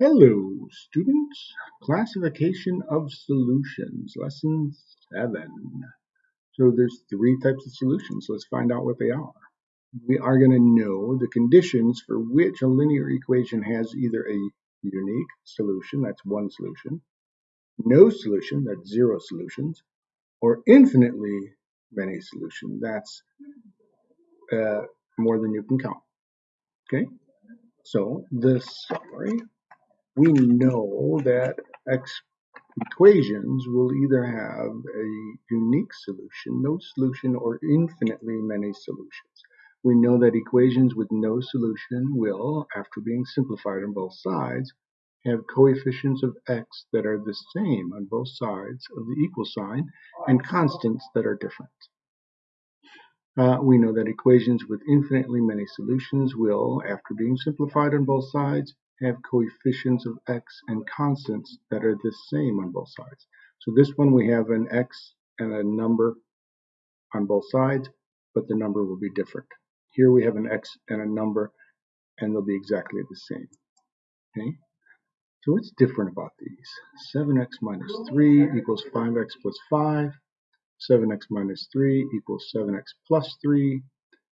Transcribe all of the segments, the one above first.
Hello, students. Classification of solutions, lesson seven. So there's three types of solutions. Let's find out what they are. We are going to know the conditions for which a linear equation has either a unique solution, that's one solution, no solution, that's zero solutions, or infinitely many solutions, that's uh, more than you can count. Okay, so the summary we know that x equations will either have a unique solution, no solution, or infinitely many solutions. We know that equations with no solution will, after being simplified on both sides, have coefficients of x that are the same on both sides of the equal sign and constants that are different. Uh, we know that equations with infinitely many solutions will, after being simplified on both sides, have coefficients of x and constants that are the same on both sides. So this one we have an x and a number on both sides, but the number will be different. Here we have an x and a number, and they'll be exactly the same. Okay. So what's different about these? 7x minus 3 equals 5x plus 5. 7x minus 3 equals 7x plus 3.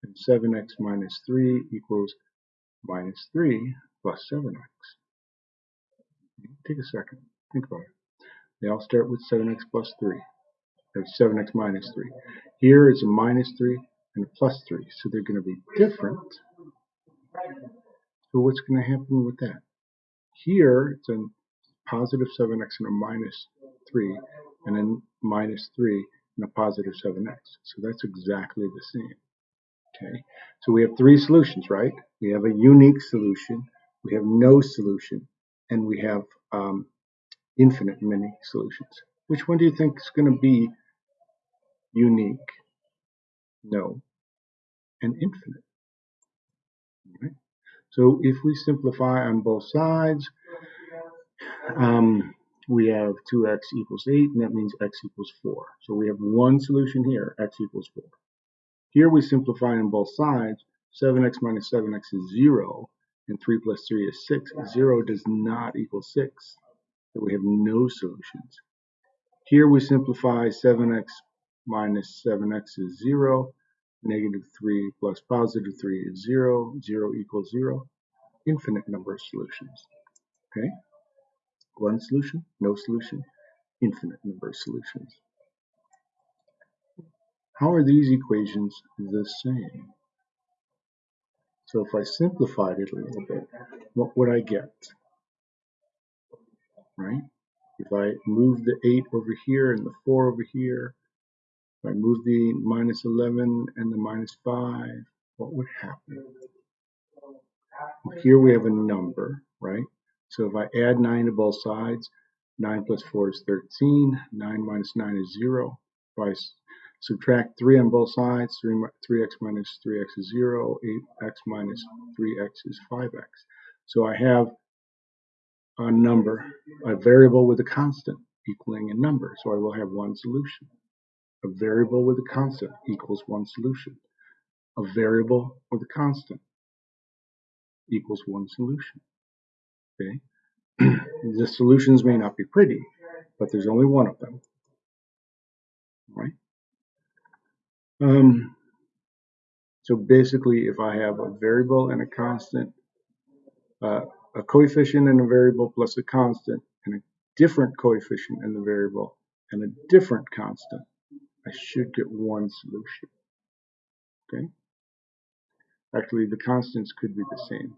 And 7x minus 3 equals minus 3 plus 7x. Take a second. Think about it. They all start with 7x plus 3. There's 7x minus 3. Here it's a minus 3 and a plus 3. So they're going to be different. So what's going to happen with that? Here it's a positive 7x and a minus 3 and then minus 3 and a positive 7x. So that's exactly the same. Okay, so we have three solutions, right? We have a unique solution, we have no solution, and we have um, infinite many solutions. Which one do you think is going to be unique, no, and infinite? Right? So if we simplify on both sides, um, we have 2x equals 8, and that means x equals 4. So we have one solution here, x equals 4. Here we simplify on both sides. 7x minus 7x is 0, and 3 plus 3 is 6. 0 does not equal 6, so we have no solutions. Here we simplify 7x minus 7x is 0, negative 3 plus positive 3 is 0, 0 equals 0, infinite number of solutions. Okay, one solution, no solution, infinite number of solutions. How are these equations the same? So if I simplified it a little bit, what would I get? Right? If I move the 8 over here and the 4 over here, if I move the minus 11 and the minus 5, what would happen? Here we have a number, right? So if I add 9 to both sides, 9 plus 4 is 13, 9 minus 9 is 0. If I Subtract 3 on both sides. 3, 3x minus 3x is 0. 8x minus 3x is 5x. So I have a number, a variable with a constant equaling a number. So I will have one solution. A variable with a constant equals one solution. A variable with a constant equals one solution. Okay? the solutions may not be pretty, but there's only one of them. Right? Um, so basically, if I have a variable and a constant, uh, a coefficient and a variable plus a constant, and a different coefficient in the variable and a different constant, I should get one solution. Okay? Actually, the constants could be the same.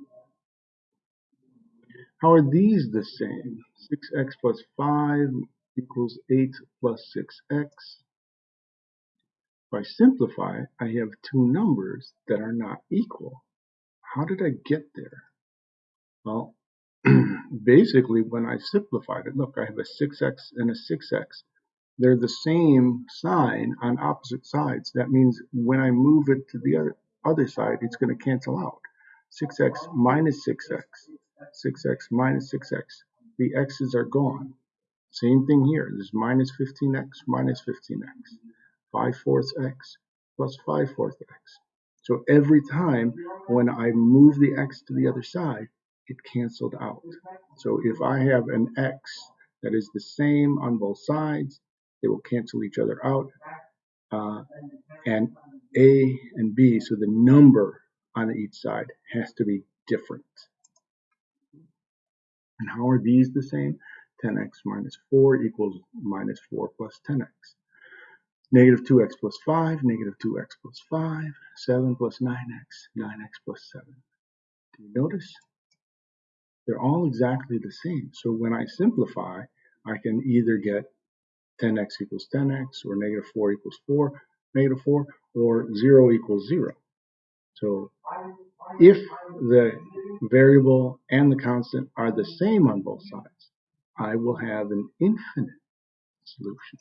How are these the same? 6x plus 5 equals 8 plus 6x. If I simplify, I have two numbers that are not equal. How did I get there? Well, basically when I simplified it, look, I have a 6x and a 6x. They're the same sign on opposite sides. That means when I move it to the other, other side, it's going to cancel out. 6x minus 6x, 6x minus 6x. The x's are gone. Same thing here. There's minus 15x minus 15x. 5 fourths x plus 5 fourths x. So every time when I move the x to the other side, it canceled out. So if I have an x that is the same on both sides, they will cancel each other out. Uh, and a and b, so the number on each side has to be different. And how are these the same? 10x minus 4 equals minus 4 plus 10x. Negative 2x plus 5, negative 2x plus 5, 7 plus 9x, 9x plus 7. Do you notice? They're all exactly the same. So when I simplify, I can either get 10x equals 10x, or negative 4 equals 4, negative 4, or 0 equals 0. So if the variable and the constant are the same on both sides, I will have an infinite solution.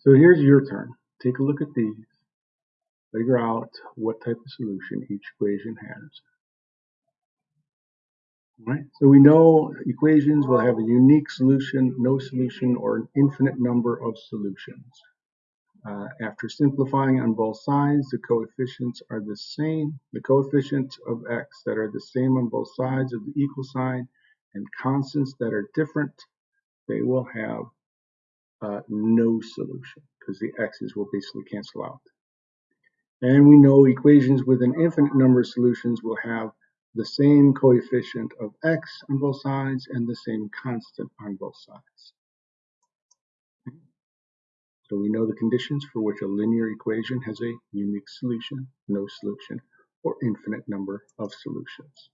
So here's your turn. Take a look at these. Figure out what type of solution each equation has. Right? So we know equations will have a unique solution, no solution, or an infinite number of solutions. Uh, after simplifying on both sides, the coefficients are the same. The coefficients of x that are the same on both sides of the equal sign and constants that are different, they will have uh, no solution because the x's will basically cancel out. And we know equations with an infinite number of solutions will have the same coefficient of x on both sides and the same constant on both sides. So we know the conditions for which a linear equation has a unique solution, no solution, or infinite number of solutions.